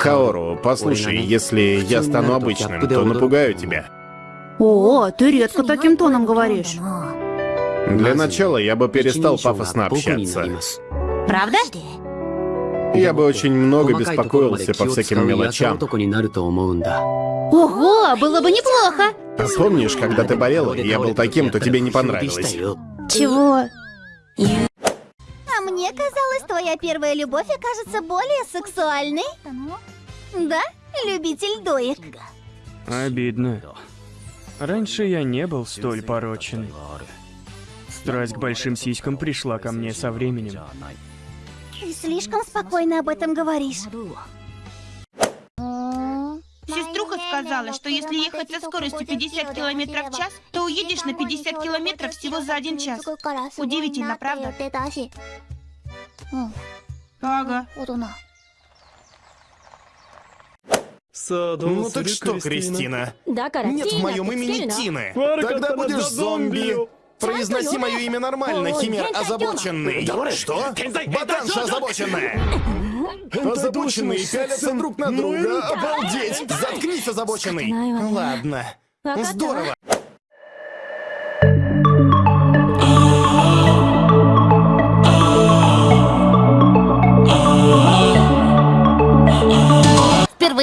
Каору, послушай, если я стану обычным, то напугаю тебя. О, ты редко таким тоном говоришь. Для начала я бы перестал пафосно общаться. Правда? Я бы очень много беспокоился по всяким мелочам. Ого, было бы неплохо. А помнишь, когда ты болела, и я был таким, то тебе не понравилось? Чего? А мне казалось, твоя первая любовь окажется более сексуальной. Да, любитель доек. Обидно. Раньше я не был столь порочен. Страсть к большим сиськам пришла ко мне со временем. Ты слишком спокойно об этом говоришь. Сеструха сказала, что если ехать со скоростью 50 километров в час, то уедешь на 50 километров всего за один час. Удивительно, правда? Ага. Ну так что, Кристина? Нет в моем имени Тины. Тогда будешь зомби. Произноси мое имя нормально, химер озабоченный. Что? Ботанша озабоченная. Озабоченные пялятся друг на друга. Обалдеть! Заткнись, озабоченный. Ладно. Здорово.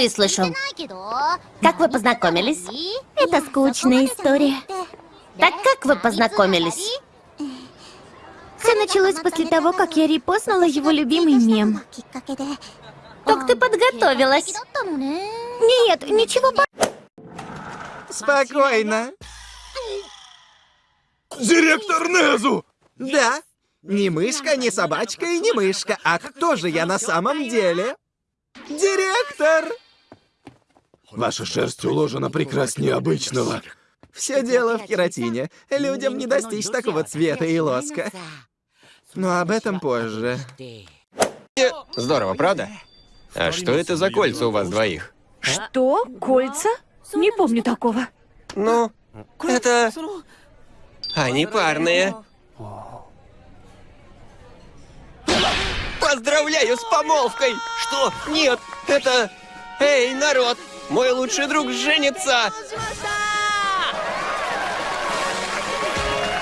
Слышу. Как вы познакомились? Это скучная история. Так как вы познакомились? Все началось после того, как я репостнула его любимый мем. Как ты подготовилась? Нет, ничего по... Спокойно. Директор Незу! Да. Не мышка, не собачка и не мышка. А кто же я на самом деле? Директор! Ваша шерсть уложена прекраснее обычного. Все дело в кератине. Людям не достичь такого цвета и лоска. Но об этом позже. Здорово, правда? А что это за кольца у вас двоих? Что? Кольца? Не помню такого. Ну, это... Они парные. Поздравляю с помолвкой! Что? Нет, это... Эй, народ! Мой лучший друг женится!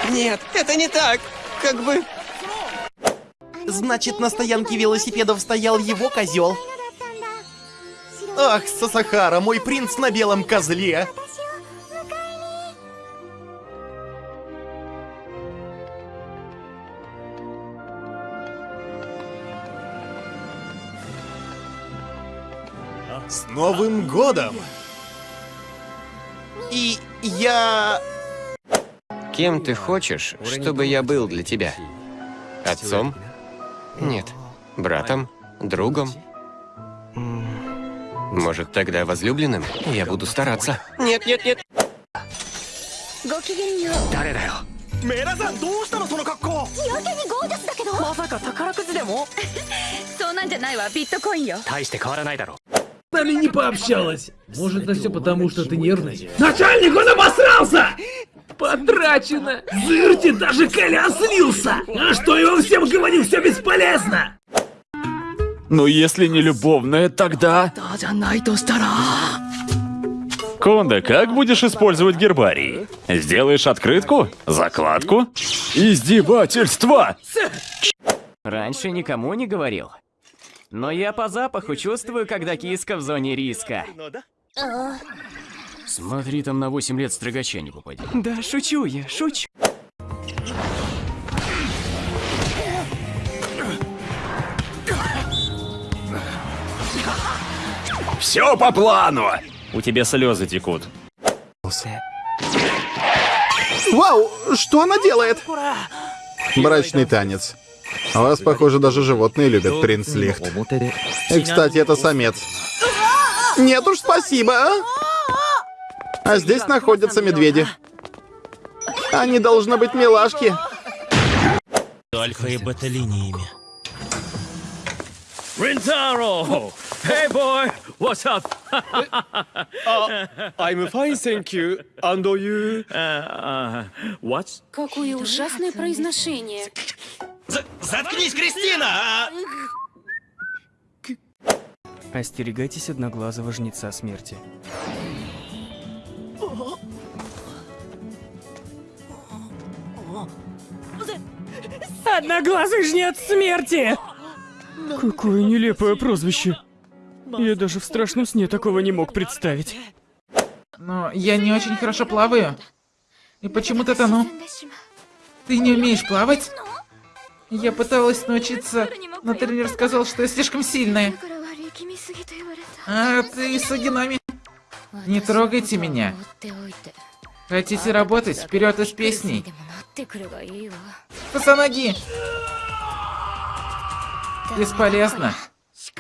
Нет, это не так! Как бы... Значит, на стоянке велосипедов стоял его козел. Ах, Сасахара, мой принц на белом козле. Новым годом! И я... Кем ты хочешь, чтобы я был для тебя? Отцом? Нет. Братом? Другом? Может, тогда возлюбленным? Я буду стараться. Нет, нет, нет. нами не пообщалась. Может, это все потому, что ты нервный? Начальник, он обосрался! Потрачено! Зырти, даже Коля слился! А что я вам всем говорю, все бесполезно! Ну, если не любовная, тогда... Конда, как будешь использовать гербарий? Сделаешь открытку? Закладку? Издевательство! Раньше никому не говорил. Но я по запаху чувствую, когда киска в зоне риска. Смотри, там на 8 лет строгача не попади. Да, шучу я, шучу. Все по плану! У тебя слезы текут. Вау, что она делает? Брачный танец. А вас, похоже, даже животные любят, принц Лихт. И, кстати, это самец. Нет уж, спасибо. а? А здесь находятся медведи. Они должны быть милашки. Альфа и бета линиями. Рентаро! Hey boy, what's up? I'm fine, thank you. And you? what? Какое ужасное произношение. Заткнись, Кристина! Остерегайтесь одноглазого жнеца смерти. Одноглазый жнец смерти! Какое нелепое прозвище. Я даже в страшном сне такого не мог представить. Но я не очень хорошо плаваю. И почему-то тону. Ты не умеешь плавать? Я пыталась научиться, но тренер сказал, что я слишком сильная. А ты Сугинами. Не трогайте меня. Хотите работать? Вперед из песней. Косоноги! Бесполезно.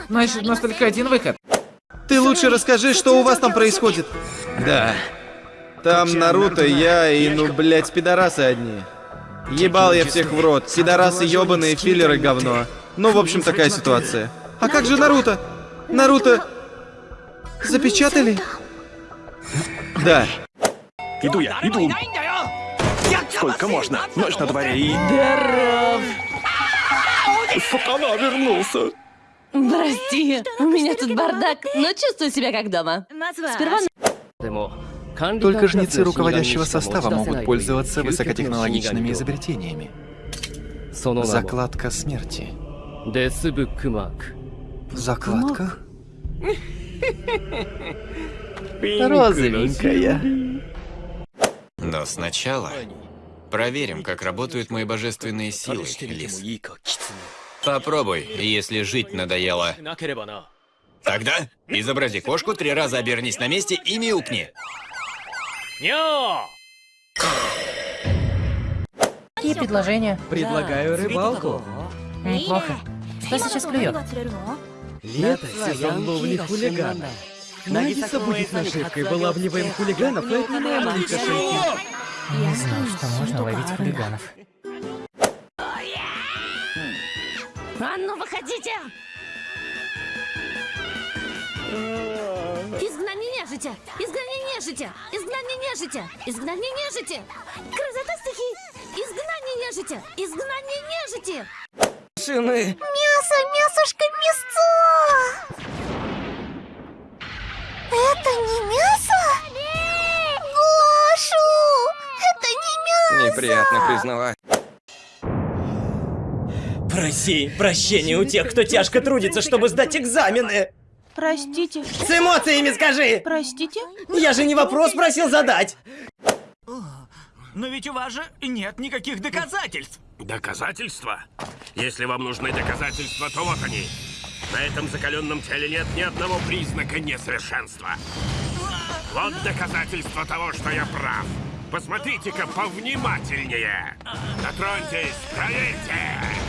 Значит, у нас только один выход. Ты лучше расскажи, что у вас там происходит. Да. Там Наруто, я и, ну, блядь, пидорасы одни. Ебал я всех в рот. Пидорасы ебаные, филлеры говно. Ну, в общем, такая ситуация. А как же Наруто? Наруто... Запечатали? Да. Иду я, иду. Сколько можно? Ночь на дворе и... Здоров! Сатана вернулся. Прости, у меня тут бардак, но чувствую себя как дома. Сперва... Только жнецы руководящего состава могут пользоваться высокотехнологичными изобретениями. Закладка смерти. Закладка? Розовенькая. Но сначала проверим, как работают мои божественные силы, Лис. Попробуй, если жить надоело. Тогда изобрази кошку, три раза обернись на месте и мяукни. Какие предложения? Предлагаю рыбалку. Неплохо. Кто сейчас клюет? Лето — сезон ловли хулиганов. Нагиса будет нашивкой, вылавливаем хулиганов и отнимаем у них ошейки. Я знаю, что можно ловить хулиганов. А ну, выходите! Нежити! Изгнание нежити! Изгнание нежити! Изгнание нежити! Красота стихий! Изгнание нежити! Изгнание нежити! Шины. Мясо, мясошка, мясцо! Это не мясо? Гошу! Это не мясо! Неприятно признавать. Проси прощения у тех, кто тяжко трудится, чтобы сдать экзамены. Простите. С эмоциями скажи! Простите? Я же не вопрос просил задать. Но ведь у вас же нет никаких доказательств. Доказательства? Если вам нужны доказательства, то вот они. На этом закаленном теле нет ни одного признака несовершенства. Вот доказательство того, что я прав. Посмотрите-ка повнимательнее. Дотроньтесь, проверьте.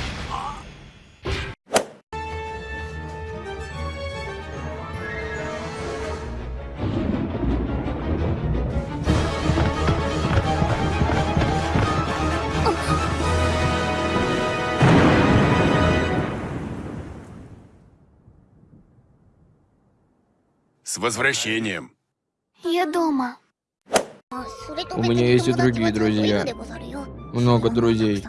Возвращением. Я дома. У меня есть и другие друзья. Много друзей.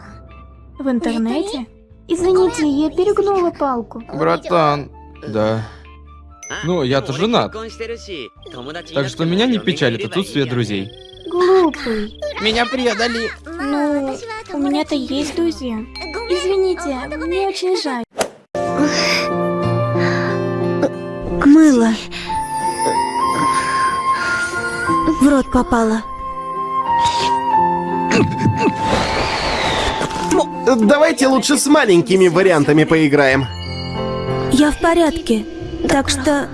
В интернете? Извините, я перегнула палку. Братан. Да. Ну, я-то женат. Так что меня не печалит отсутствие друзей. Глупый. Меня предали. Ну, у меня-то есть друзья. Извините, мне очень жаль. Мыло. В рот попало. Давайте лучше с маленькими вариантами поиграем. Я в порядке, так что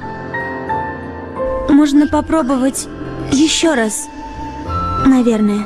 можно попробовать еще раз, наверное.